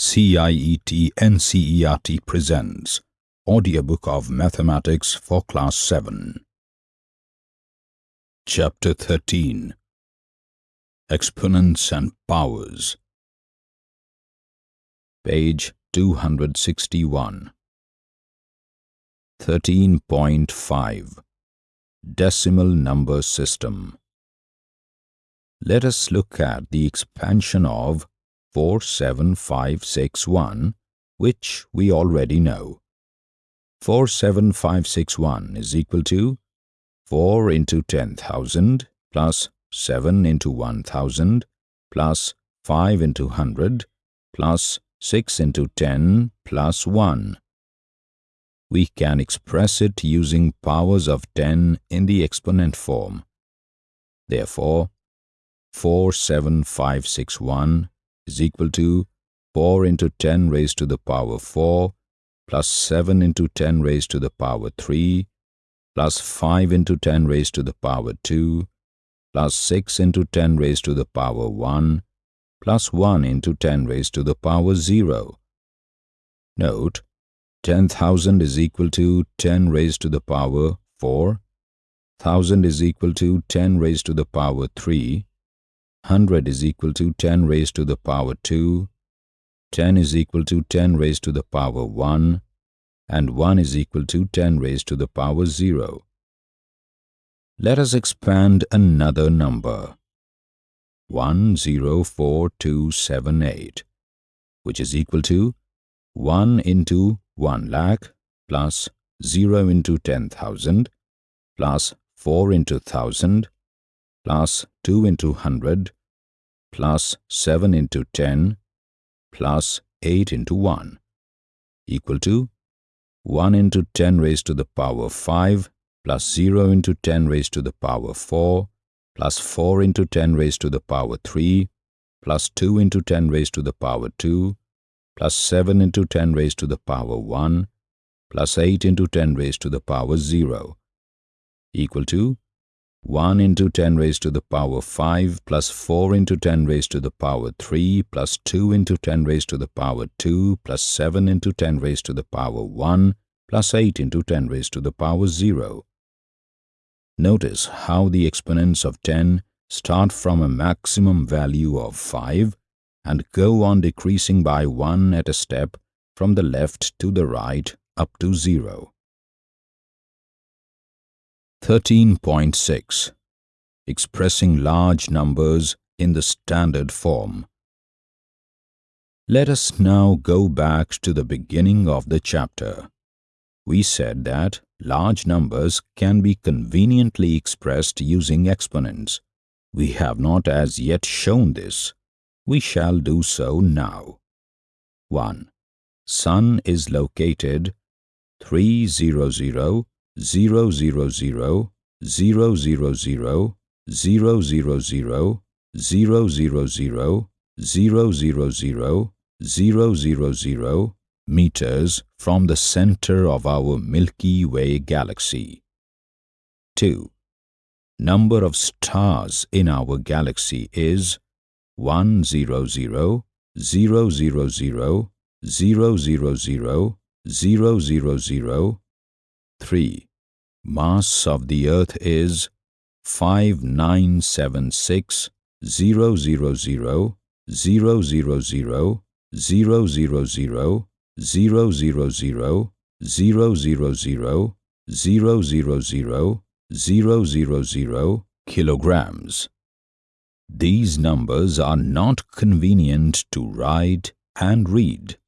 CIET NCERT presents Audiobook of Mathematics for Class 7. Chapter 13 Exponents and Powers. Page 261 13.5 Decimal Number System. Let us look at the expansion of 47561, which we already know. 47561 is equal to 4 into 10,000 plus 7 into 1,000 plus 5 into 100 plus 6 into 10 plus 1. We can express it using powers of 10 in the exponent form. Therefore, 47561 is equal to 4 into 10 raised to the power 4 plus 7 into 10 raised to the power 3 plus 5 into 10 raised to the power 2 plus 6 into 10 raised to the power 1 plus 1 into 10 raised to the power 0. Note, 10,000 is equal to 10 raised to the power 4, 1000 is equal to 10 raised to the power 3, 100 is equal to 10 raised to the power 2, 10 is equal to 10 raised to the power 1, and 1 is equal to 10 raised to the power 0. Let us expand another number, 104278, which is equal to 1 into 1 lakh plus 0 into 10,000 plus 4 into 1000 plus 2 into 100 plus 7 into 10 plus 8 into 1 equal to 1 into 10 raised to the power 5 plus 0 into 10 raised to the power 4 plus 4 into 10 raised to the power 3 plus 2 into 10 raised to the power 2 plus 7 into 10 raised to the power 1 plus 8 into 10 raised to the power 0 equal to 1 into 10 raised to the power 5 plus 4 into 10 raised to the power 3 plus 2 into 10 raised to the power 2 plus 7 into 10 raised to the power 1 plus 8 into 10 raised to the power 0. Notice how the exponents of 10 start from a maximum value of 5 and go on decreasing by 1 at a step from the left to the right up to 0. 13.6 Expressing large numbers in the standard form. Let us now go back to the beginning of the chapter. We said that large numbers can be conveniently expressed using exponents. We have not as yet shown this. We shall do so now. 1. Sun is located 300 000 meters from the center of our Milky Way galaxy. 2. Number of stars in our galaxy is 100 3 mass of the earth is 5976 000 000 000 000 000 000 000 kilograms. These numbers are not convenient to write and read.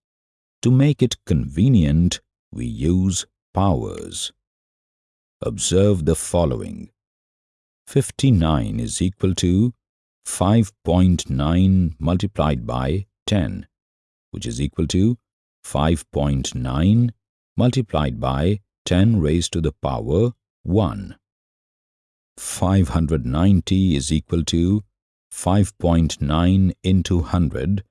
To make it convenient, we use powers. Observe the following. 59 is equal to 5.9 multiplied by 10, which is equal to 5.9 multiplied by 10 raised to the power 1. 590 is equal to 5.9 into 100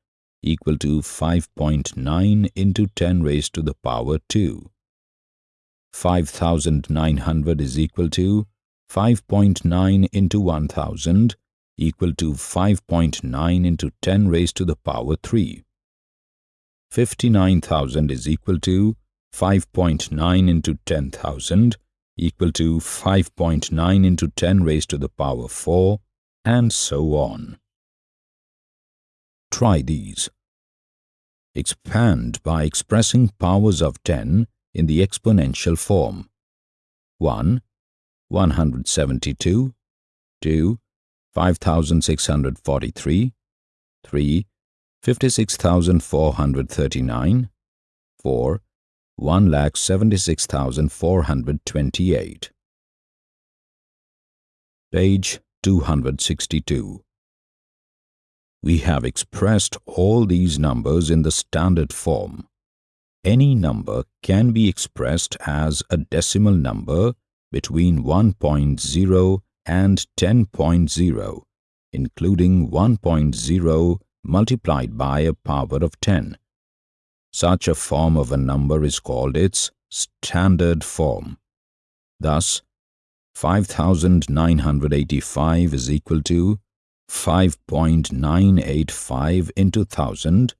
equal to 5.9 into 10 raised to the power 2. 5900 is equal to 5.9 into 1000 equal to 5.9 into 10 raised to the power 3. 59,000 is equal to 5.9 into 10,000 equal to 5.9 into 10 raised to the power 4 and so on. Try these. Expand by expressing powers of 10 in the exponential form. 1. 172 2. 5643 3. 56,439 4. 1,76,428 Page 262 We have expressed all these numbers in the standard form. Any number can be expressed as a decimal number between 1.0 and 10.0, including 1.0 multiplied by a power of 10. Such a form of a number is called its standard form. Thus, 5985 is equal to 5.985 into 1000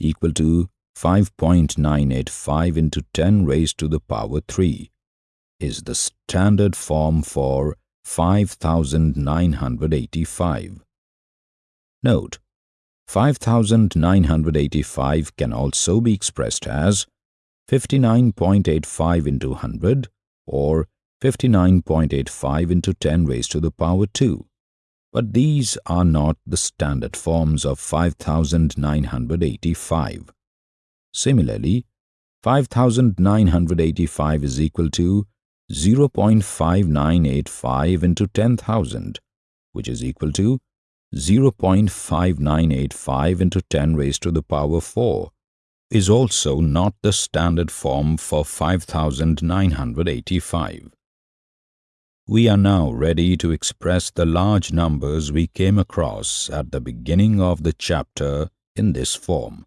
equal to 5.985 into 10 raised to the power 3 is the standard form for 5985. Note, 5985 can also be expressed as 59.85 into 100 or 59.85 into 10 raised to the power 2. But these are not the standard forms of 5985. Similarly, 5985 is equal to 0.5985 into 10,000, which is equal to 0.5985 into 10 raised to the power 4 is also not the standard form for 5985. We are now ready to express the large numbers we came across at the beginning of the chapter in this form.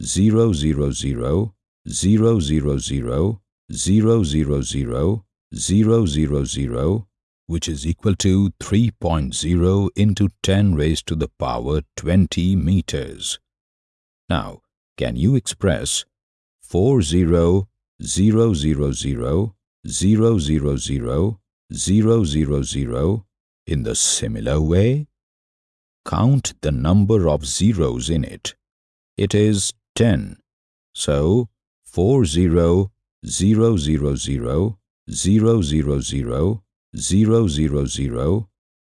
000 000 000 000 000 000 000 which is equal to 3.0 into 10 raised to the power 20 meters. Now, can you express 40 000 000 000 000 in the similar way? Count the number of zeros in it. It is 10. So 40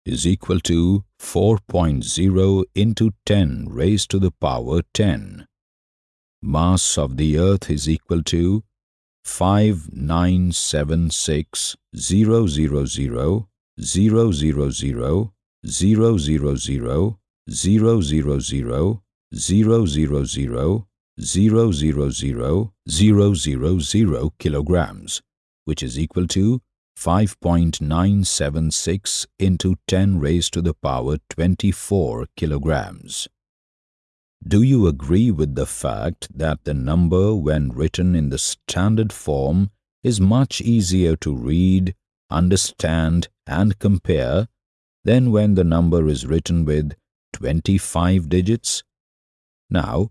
is equal to 4.0 into 10 raised to the power 10. Mass of the earth is equal to 5976 000 000 000 000 000 000 000 kilograms, which is equal to 5.976 into 10 raised to the power 24 kilograms. Do you agree with the fact that the number when written in the standard form is much easier to read, understand and compare than when the number is written with 25 digits? Now,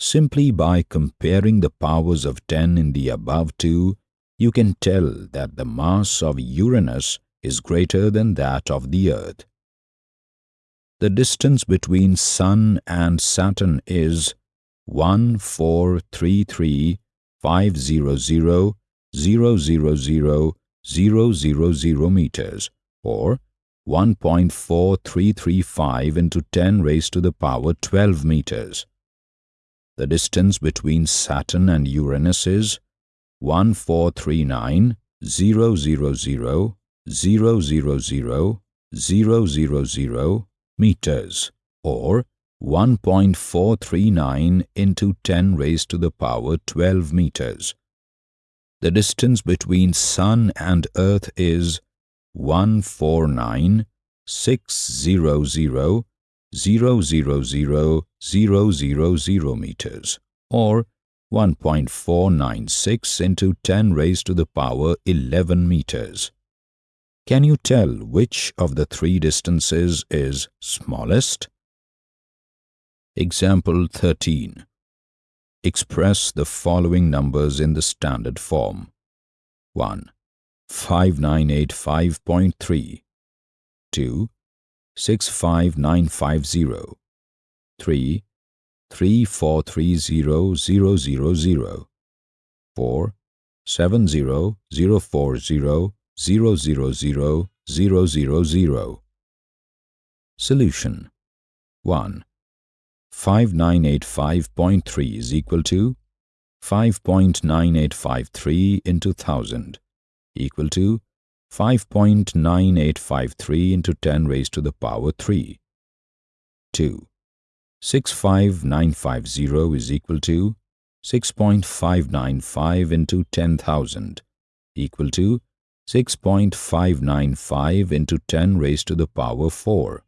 Simply by comparing the powers of 10 in the above two, you can tell that the mass of Uranus is greater than that of the Earth. The distance between Sun and Saturn is 1433 500 000 000 meters or 1.4335 into 10 raised to the power 12 meters. The distance between Saturn and Uranus is 1439 000 000 000 meters or 1.439 into 10 raised to the power 12 meters. The distance between Sun and Earth is 149 600 000 000 meters or 1.496 into 10 raised to the power 11 meters. Can you tell which of the three distances is smallest? Example 13. Express the following numbers in the standard form. 1. 5985.3 2. 65950 3. 3430000 4. 70040 000 Solution 1. 5985.3 is equal to 5.9853 into 1000 equal to 5.9853 into 10 raised to the power 3. 2. 65950 is equal to 6.595 into 10,000 equal to 6.595 into 10 raised to the power 4.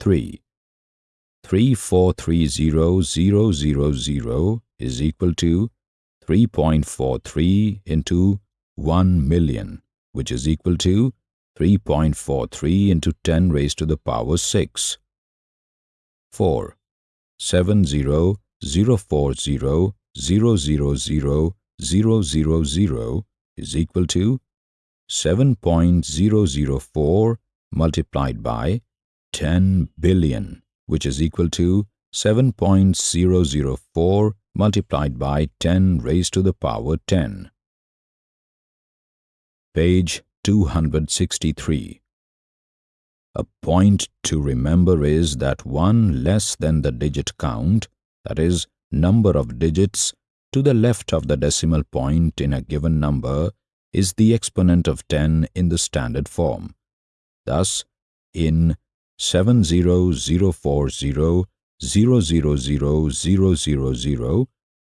3. 3430000 is equal to 3.43 into 1 million, which is equal to 3.43 into 10 raised to the power 6. 4. 70 040 000 is equal to 7.004 multiplied by 10 billion, which is equal to 7.004 multiplied by 10 raised to the power 10. Page 263 A point to remember is that 1 less than the digit count, that is, number of digits to the left of the decimal point in a given number is the exponent of 10 in the standard form. Thus, in 70040 000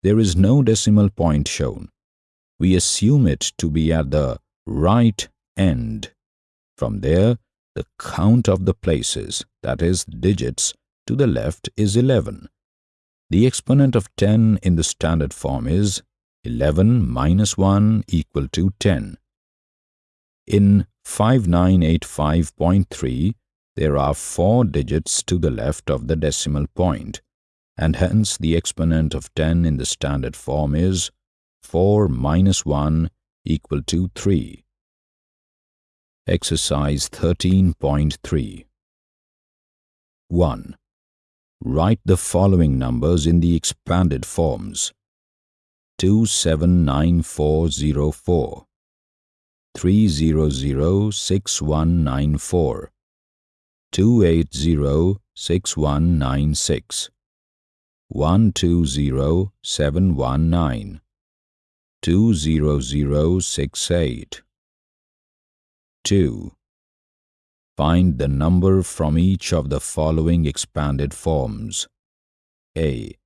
there is no decimal point shown. We assume it to be at the right end. From there, the count of the places, that is, digits, to the left is 11. The exponent of 10 in the standard form is 11 minus 1 equal to 10. In 5985.3, there are four digits to the left of the decimal point, and hence the exponent of 10 in the standard form is 4 minus 1 equal to 3. Exercise 13.3 1. Write the following numbers in the expanded forms. 279404 3006194 2806196 120719 20068 2. Find the number from each of the following expanded forms. A.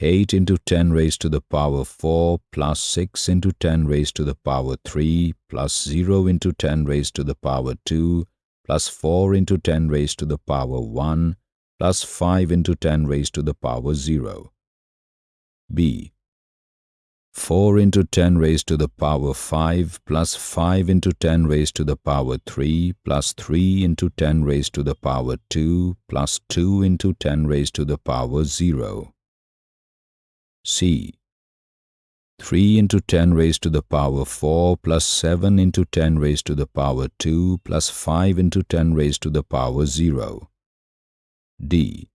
8 into 10 raised to the power 4 plus 6 into 10 raised to the power 3 plus 0 into 10 raised to the power 2 plus 4 into 10 raised to the power 1 plus 5 into 10 raised to the power 0. B. 4 into 10 raised to the power 5 plus 5 into 10 raised to the power 3 plus 3 into 10 raised to the power 2 plus 2 into 10 raised to the power 0. C. 3 into 10 raised to the power 4 plus 7 into 10 raised to the power 2 plus 5 into 10 raised to the power 0. D.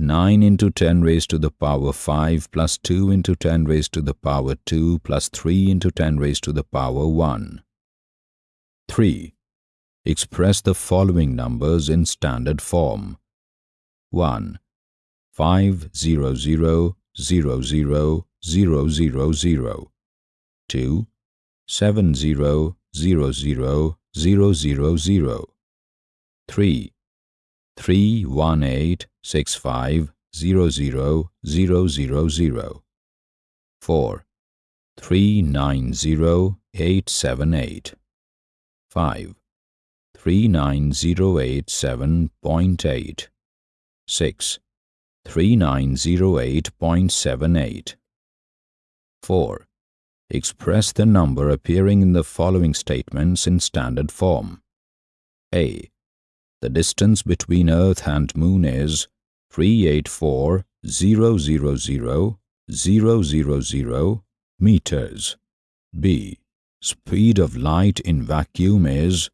9 into 10 raised to the power 5 plus 2 into 10 raised to the power 2 plus 3 into 10 raised to the power 1. 3. Express the following numbers in standard form. 1. 5 0 0 0 0 0 0 0 2 7 0 0 0 0 0 0 3 3 1 8 6500000. 4. 390878. 5. 39087.8. 6. 4. Express the number appearing in the following statements in standard form. A. The distance between Earth and Moon is 384,000,000 meters. B. Speed of light in vacuum is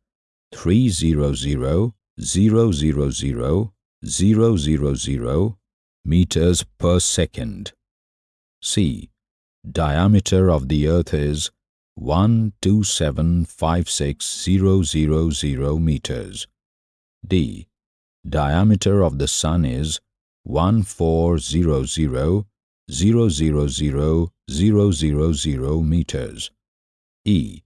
300,000,000 meters per second. C diameter of the earth is 12756,000 meters. D. Diameter of the sun is 1400,000,000 meters. E.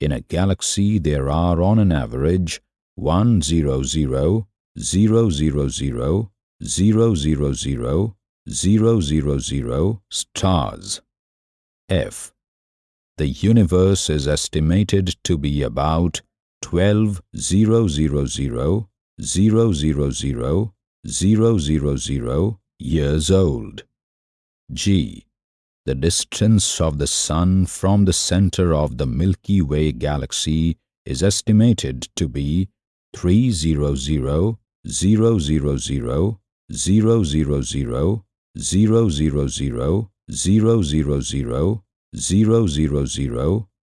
In a galaxy there are on an average 100,000,000,000 stars. F. The universe is estimated to be about 000, 000 years old. G. The distance of the Sun from the center of the Milky Way galaxy is estimated to be 300 000 000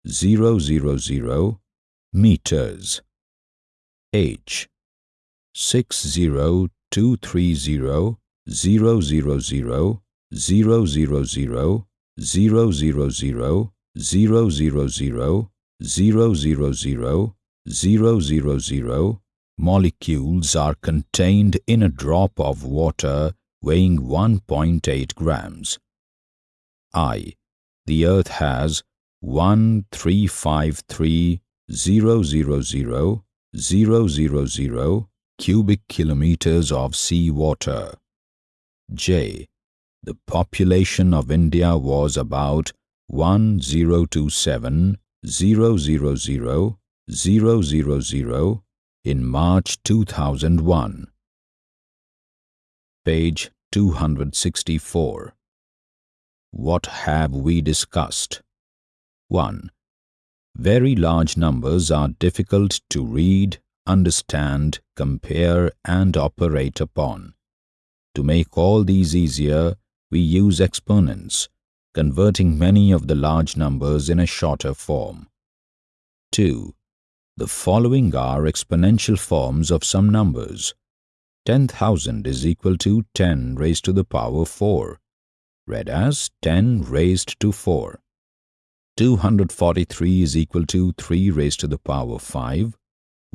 000 000 meters. H. 60230 molecules are contained in a drop of water weighing 1.8 grams. I. The Earth has 135300000 cubic kilometers of sea water. J. The population of India was about 1027,000,000 in March 2001. Page 264 what have we discussed? 1. Very large numbers are difficult to read, understand, compare and operate upon. To make all these easier, we use exponents, converting many of the large numbers in a shorter form. 2. The following are exponential forms of some numbers. 10,000 is equal to 10 raised to the power 4 read as 10 raised to 4. 243 is equal to 3 raised to the power 5.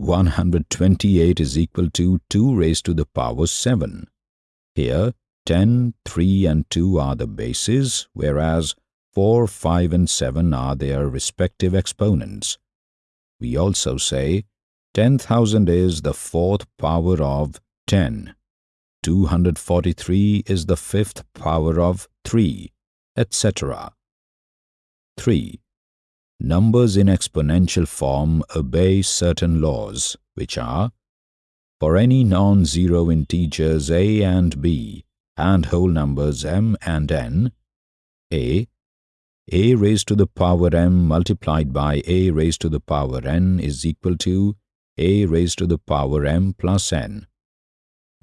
128 is equal to 2 raised to the power 7. Here, 10, 3 and 2 are the bases, whereas 4, 5 and 7 are their respective exponents. We also say 10,000 is the fourth power of 10. 243 is the fifth power of 3, etc. 3. Numbers in exponential form obey certain laws, which are for any non-zero integers a and b and whole numbers m and n, a a raised to the power m multiplied by a raised to the power n is equal to a raised to the power m plus n.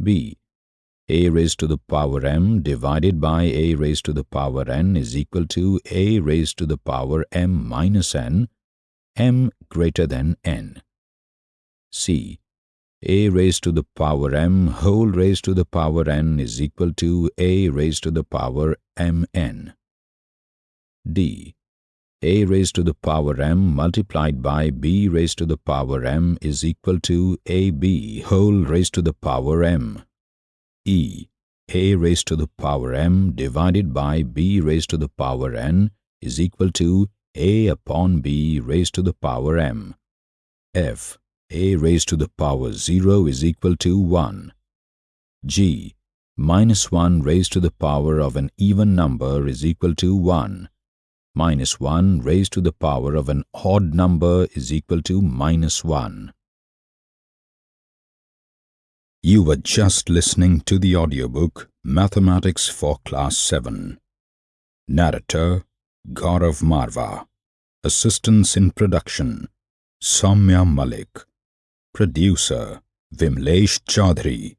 b a raised to the power m divided by a raised to the power n is equal to a raised to the power m minus n, m greater than n. c. a raised to the power m whole raised to the power n is equal to a raised to the power mn. d. a raised to the power m multiplied by b raised to the power m is equal to ab whole raised to the power m. e. a raised to the power m divided by b raised to the power n is equal to a upon b raised to the power m. f a raised to the power 0 is equal to 1. g. Minus 1 raised to the power of an even number is equal to 1. Minus 1 raised to the power of an odd number is equal to minus 1. You were just listening to the audiobook Mathematics for Class 7. Narrator Gaurav Marva. Assistance in production Soumya Malik. Producer Vimlesh Chaudhary.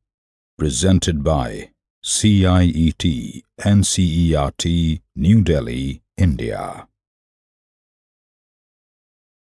Presented by CIET NCERT New Delhi, India.